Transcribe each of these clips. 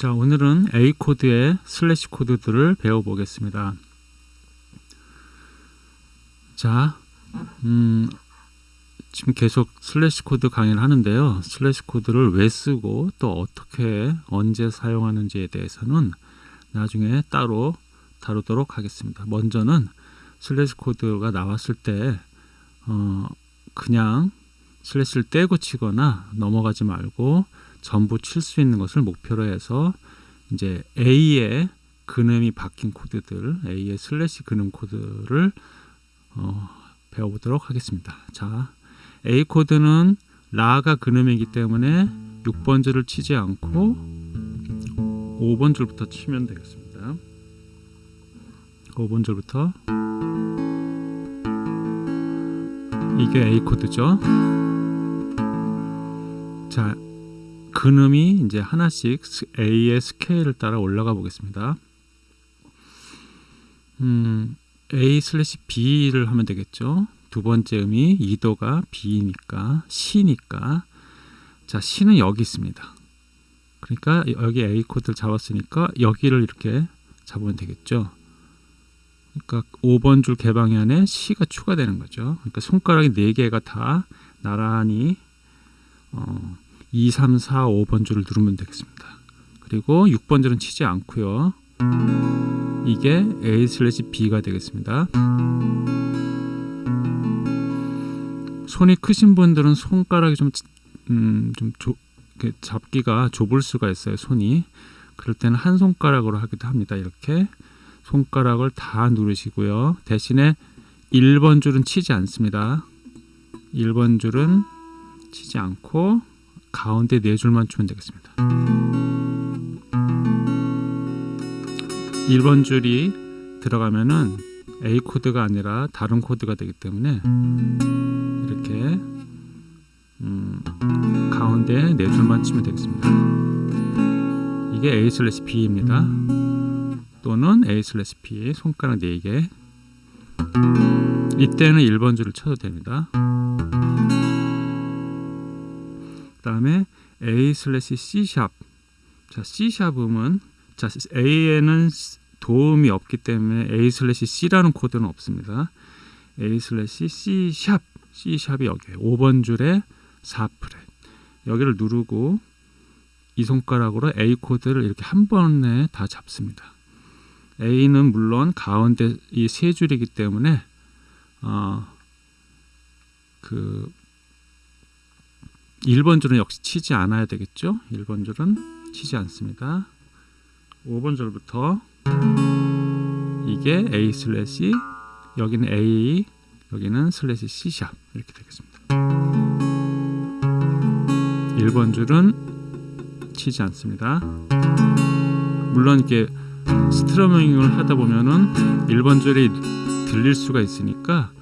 자, 오늘은 A 코드의 슬래시 코드들을 배워보겠습니다. 자, 음, 지금 계속 슬래시 코드 강의를 하는데요. 슬래시 코드를 왜 쓰고 또 어떻게 언제 사용하는지에 대해서는 나중에 따로 다루도록 하겠습니다. 먼저는 슬래시 코드가 나왔을 때 어, 그냥 슬래시를 떼고 치거나 넘어가지 말고 전부 칠 수 있는 것을 목표로 해서 이제 A의 근음이 바뀐 코드들, A의 슬래시 근음 코드를 어, 배워보도록 하겠습니다. 자, A 코드는 라가 근음이기 때문에 6번 줄을 치지 않고 5번 줄부터 치면 되겠습니다. 5번 줄부터 이게 A 코드죠. 자, 근음이 이제 하나씩 A의 스케일을 따라 올라가 보겠습니다. 음, A 슬래시 B를 하면 되겠죠. 두 번째 음이 2도가 B니까 시니까 자 시는 여기 있습니다. 그러니까 여기 A 코드를 잡았으니까 여기를 이렇게 잡으면 되겠죠. 그러니까 5번 줄 개방현에 C가 추가되는 거죠. 그러니까 손가락이 4개가 다 나란히 어, 2, 3, 4, 5번 줄을 누르면 되겠습니다. 그리고 6번 줄은 치지 않고요. 이게 A 슬래시 B가 되겠습니다. 손이 크신 분들은 손가락이 좀, 음, 좀 조, 잡기가 좁을 수가 있어요. 손이. 그럴 때는 한 손가락으로 하기도 합니다. 이렇게 손가락을 다 누르시고요. 대신에 1번 줄은 치지 않습니다. 1번 줄은 치지 않고 가운데 네 줄만 주면 되겠습니다. 1번 줄이 들어가면은 A 코드가 아니라 다른 코드가 되기 때문에 이렇게 음, 가운데 네 줄만 치면 되겠습니다. 이게 A 슬래시 B입니다. 또는 A 슬래시 B 손가락 4개 이때는 1번 줄을 쳐도 됩니다. 그 다음에 A 슬래시 C sharp 자 C sharp 음은 자 A에는 도 음이 없기 때문에 A 슬래시 C라는 코드는 없습니다. A 슬래시 C 샵 C 샵이 여기에 5번 줄에 4fret 여기를 누르고 이 손가락으로 A 코드를 이렇게 한 번에 다 잡습니다. A는 물론 가운데 이 세 줄이기 때문에 어, 그 1번 줄은 역시 치지 않아야 되겠죠. 1번 줄은 치지 않습니다. 5번 줄부터 이게 A 슬래시 여기는 A 여기는 슬래시 C sharp 이렇게 되겠습니다. 1번 줄은 치지 않습니다. 물론 이렇게 strumming을 하다 보면은 1번 줄이 들릴 수가 있으니까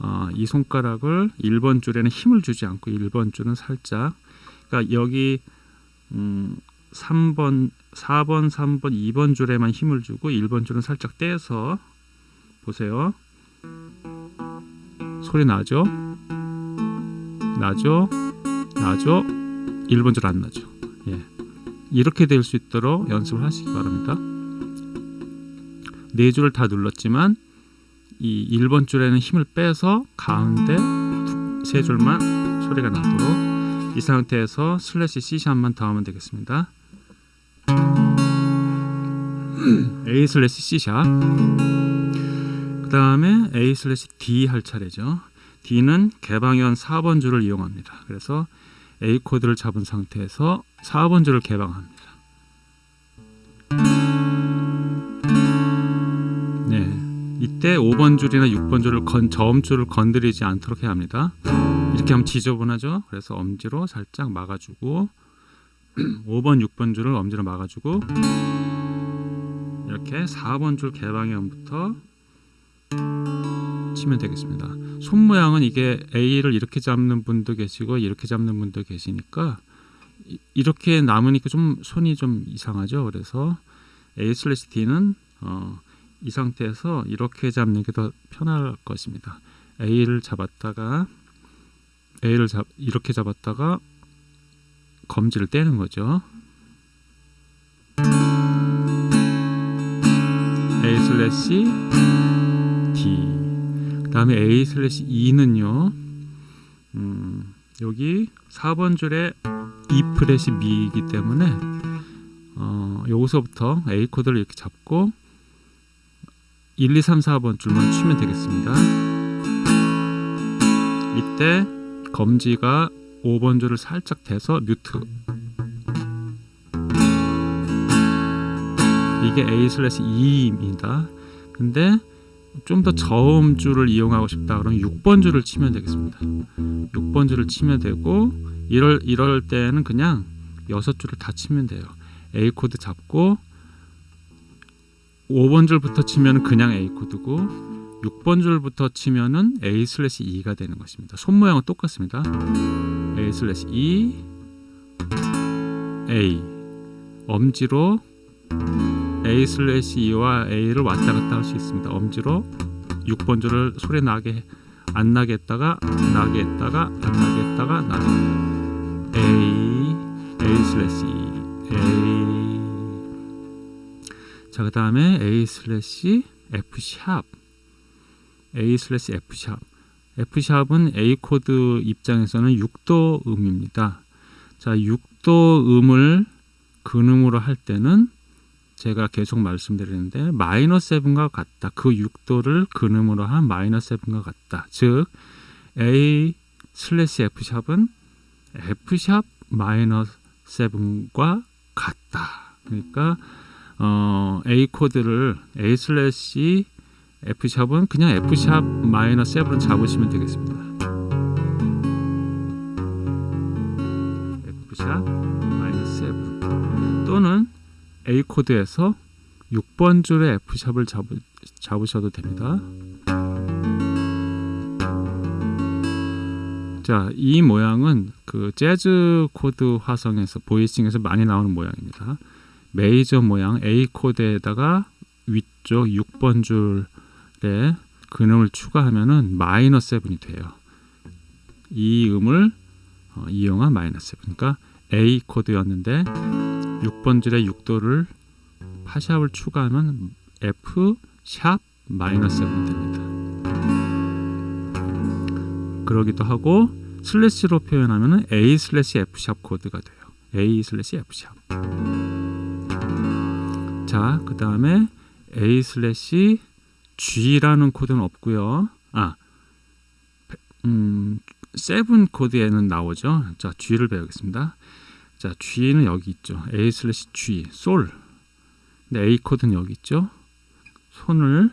어, 이 손가락을 1번 줄에는 힘을 주지 않고 1번 줄은 살짝 그러니까 여기 음, 3번, 4번, 3번, 2번 줄에만 힘을 주고 1번 줄은 살짝 떼서 보세요. 소리 나죠? 나죠? 나죠? 1번 줄 안 나죠? 예. 이렇게 될 수 있도록 연습을 하시기 바랍니다. 네 줄을 다 눌렀지만 이 1번 줄에는 힘을 빼서 가운데 세 줄만 소리가 나도록 이 상태에서 슬래시 C샵만 더 하면 되겠습니다. A 슬래시 C sharp 그 다음에 A 슬래시 D 할 차례죠. D는 개방현 4번 줄을 이용합니다. 그래서 A 코드를 잡은 상태에서 4번 줄을 개방합니다. 때 5번 줄이나 6번 줄을 건, 저음줄을 건드리지 않도록 해야 합니다. 이렇게 하면 지저분하죠. 그래서 엄지로 살짝 막아주고 5번, 6번 줄을 엄지로 막아주고 이렇게 4번 줄 개방형부터 치면 되겠습니다. 손 모양은 이게 A를 이렇게 잡는 분도 계시고 이렇게 잡는 분도 계시니까 이렇게 남으니까 좀 손이 좀 이상하죠. 그래서 A 슬래시 D는 어, 이 상태에서 이렇게 잡는 게 더 편할 것입니다. A를 잡았다가 A를 잡, 이렇게 잡았다가 검지를 떼는 거죠. A 슬래시 D 그 다음에 A 슬래시 E는요 음, 여기 4번 줄에 2 프렛이 미이기 때문에 어, 여기서부터 A 코드를 이렇게 잡고 1, 2, 3, 4번 줄만 치면 되겠습니다. 이때 검지가 5번 줄을 살짝 대서 뮤트 이게 A 슬래시 E입니다. 근데 좀 더 저음 줄을 이용하고 싶다 그러면 6번 줄을 치면 되겠습니다. 6번 줄을 치면 되고 이럴 이럴 때는 그냥 6줄을 다 치면 돼요. A 코드 잡고 5번 줄부터 치면 그냥 A 코드고 6번 줄부터 치면은 A 슬래시 E가 되는 것입니다. 손 모양은 똑같습니다. A 슬래시 E A 엄지로 A 슬래시 E와 A를 왔다 갔다 할 수 있습니다. 엄지로 6번 줄을 소리 나게 안 나게 했다가 나게 했다가 안 나게 했다가 나게 했다가 A A 슬래시 A 자, 그 다음에 A 슬래시 F 샵 A 슬래시 F 샵 F 샵은 A 코드 입장에서는 6도 음입니다. 자, 6도 음을 근음으로 할 때는 제가 계속 말씀드리는데 마이너스 7과 같다. 그 6도를 근음으로 한 마이너스 7과 같다. 즉 A 슬래시 F 샵은 F 샵 마이너스 7과 같다. 그러니까 어, A 코드를 A 슬래시 F 샵은 그냥 F 샵 마이너스 7을 잡으시면 되겠습니다. F sharp 마이너스 7 또는 A 코드에서 6번 줄의 F 샵을 잡으, 잡으셔도 됩니다. 자, 이 모양은 그 재즈 코드 화성에서 voicing에서 많이 나오는 모양입니다. 메이저 모양 A 코드에다가 위쪽 6번 줄에 근음을 추가하면은 마이너스 7이 돼요. 이 음을 어, 이용한 마이너스 7. 그러니까 A 코드였는데 6번 줄에 6도를 파sharp을 추가하면 F sharp 마이너스 7 됩니다. 그러기도 하고 슬래시로 표현하면 A 슬래시 F sharp 코드가 돼요. A 슬래시 F sharp. 자, 그 다음에 A 슬래시 G라는 코드는 없고요. 아, 음, seven 코드에는 나오죠. 자, G를 배우겠습니다. 자, G는 여기 있죠. A 슬래시 G, 솔. 근데 A 코드는 여기 있죠. 손을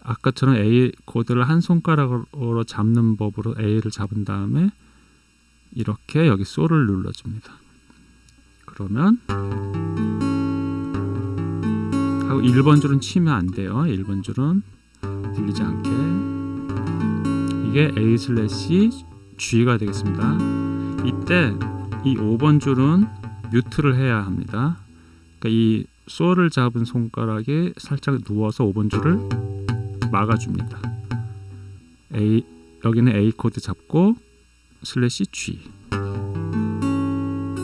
아까처럼 A 코드를 한 손가락으로 잡는 법으로 A를 잡은 다음에 이렇게 여기 솔을 눌러줍니다. 그러면 하고 1번 줄은 치면 안 돼요. 1번 줄은 들리지 않게 이게 A 슬래시 G가 되겠습니다. 이때 이 5번 줄은 뮤트를 해야 합니다. 그러니까 이 솔을 잡은 손가락에 살짝 누워서 5번 줄을 막아줍니다. A 여기는 A 코드 잡고 슬래시 G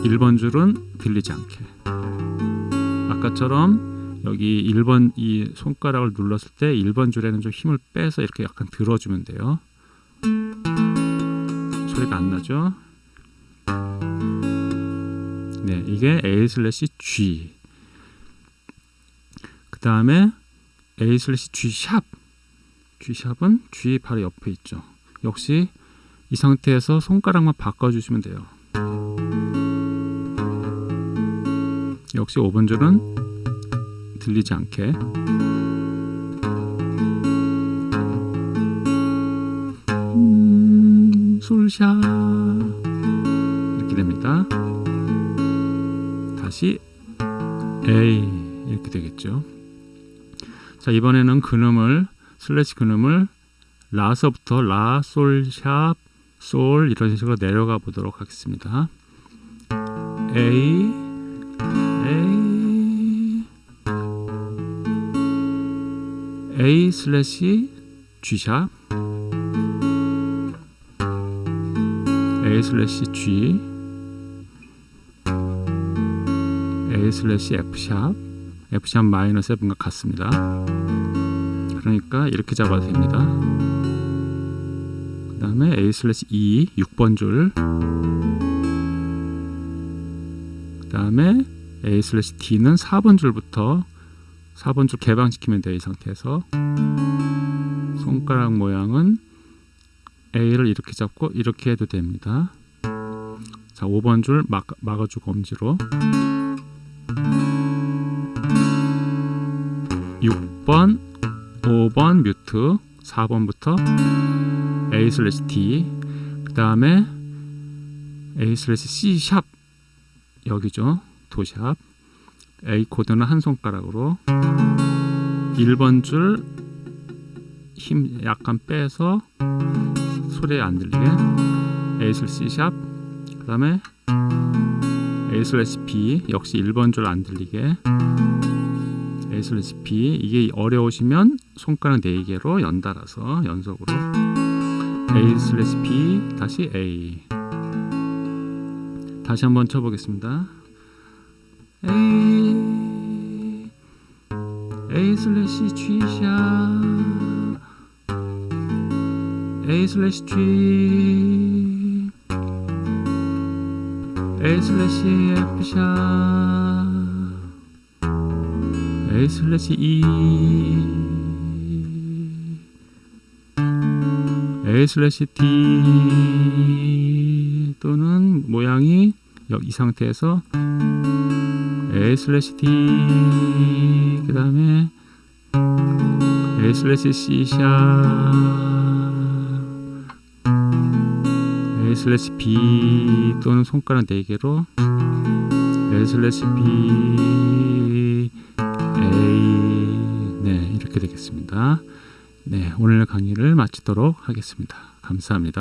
1번 줄은 들리지 않게 아까처럼 여기 1번 이 손가락을 눌렀을 때 1번 줄에는 좀 힘을 빼서 이렇게 약간 들어주면 돼요. 소리가 안 나죠? 네, 이게 A 슬래시 G. 그 다음에 A 슬래시 G 샵. G 샵은 G 바로 옆에 있죠. 역시 이 상태에서 손가락만 바꿔주시면 돼요. 역시 5번 줄은 들리지 않게 음, 솔sharp 이렇게 됩니다. 다시 A 이렇게 되겠죠. 자 이번에는 근음을 슬래시 근음을 라서부터 라, 솔sharp, 솔 이런 식으로 내려가 보도록 하겠습니다. A A 슬래시 G sharp A 슬래시 G A 슬래시 F sharp F sharp 마이너스 7과 같습니다. 그러니까 이렇게 잡아도 됩니다. 그 다음에 A 슬래시 E 6번 줄. 그 다음에 A slash D는 4번 줄부터 4번 줄 개방시키면 돼요. 이 상태에서 손가락 모양은 A를 이렇게 잡고 이렇게 해도 됩니다. 자, 5번 줄 막, 막아주고 엄지로 6번, 5번 mute, 4번부터 A slash D, 그 다음에 A slash C sharp 여기죠. 도 sharp. A 코드는 한 손가락으로 1번 줄 힘 약간 빼서 소리 안 들리게 A 슬래시 C 샵, 그 다음에 A slash B 역시 1번 줄 안 들리게 A slash B 이게 어려우시면 손가락 4개로 연달아서 연속으로 A 슬래시 B 다시 A. 다시 한번 쳐보겠습니다 A A 슬래시 G 샵 A 슬래시 G A 슬래시 F 샵 A 슬래시 E A 슬래시 D 또는 모양이 여- 이 상태에서 A 슬래시 D 그 다음에 A 슬래시 C 샵 A 슬래시 B 또는 손가락 4개로 A 슬래시 B A 네 이렇게 되겠습니다. 네 오늘 강의를 마치도록 하겠습니다. 감사합니다.